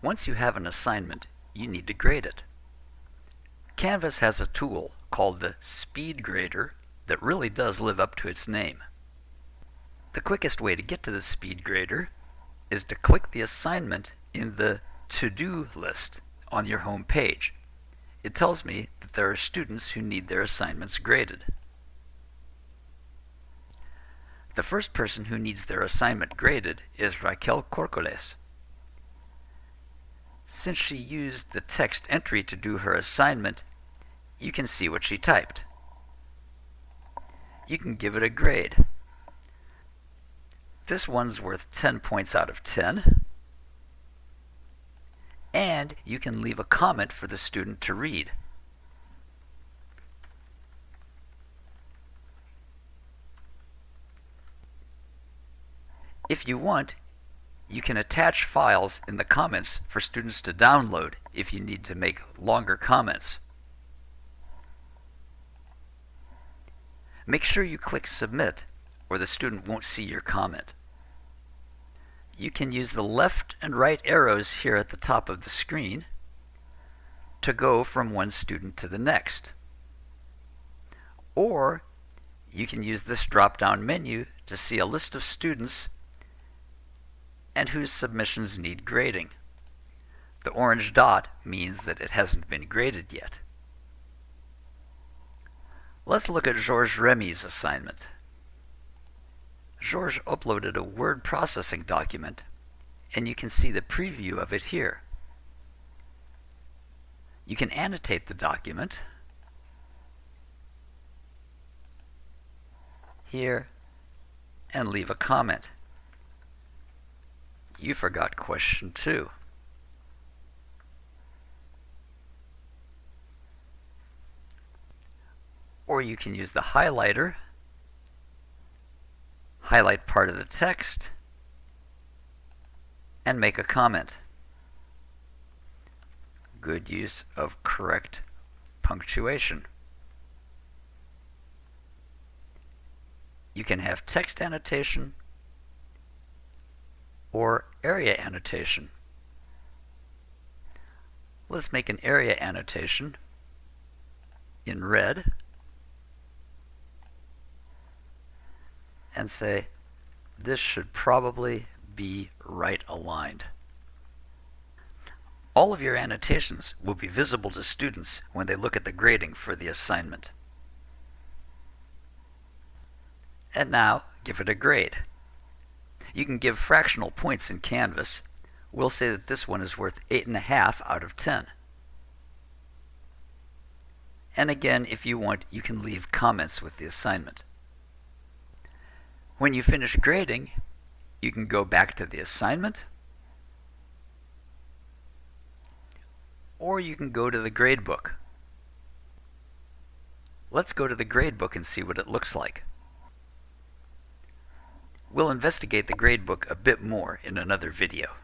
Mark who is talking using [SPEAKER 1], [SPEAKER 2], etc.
[SPEAKER 1] Once you have an assignment, you need to grade it. Canvas has a tool called the Speed Grader that really does live up to its name. The quickest way to get to the Speed Grader is to click the assignment in the To-Do list on your home page. It tells me that there are students who need their assignments graded. The first person who needs their assignment graded is Raquel Corcoles. Since she used the text entry to do her assignment, you can see what she typed. You can give it a grade. This one's worth 10 points out of 10. And you can leave a comment for the student to read. If you want, you can attach files in the comments for students to download if you need to make longer comments. Make sure you click Submit or the student won't see your comment. You can use the left and right arrows here at the top of the screen to go from one student to the next. Or you can use this drop-down menu to see a list of students and whose submissions need grading. The orange dot means that it hasn't been graded yet. Let's look at Georges Remy's assignment. Georges uploaded a word processing document, and you can see the preview of it here. You can annotate the document here and leave a comment you forgot question two. Or you can use the highlighter, highlight part of the text, and make a comment. Good use of correct punctuation. You can have text annotation or area annotation. Let's make an area annotation in red and say this should probably be right aligned. All of your annotations will be visible to students when they look at the grading for the assignment. And now give it a grade. You can give fractional points in Canvas. We'll say that this one is worth 8.5 out of 10. And again, if you want, you can leave comments with the assignment. When you finish grading, you can go back to the assignment, or you can go to the gradebook. Let's go to the gradebook and see what it looks like. We'll investigate the gradebook a bit more in another video.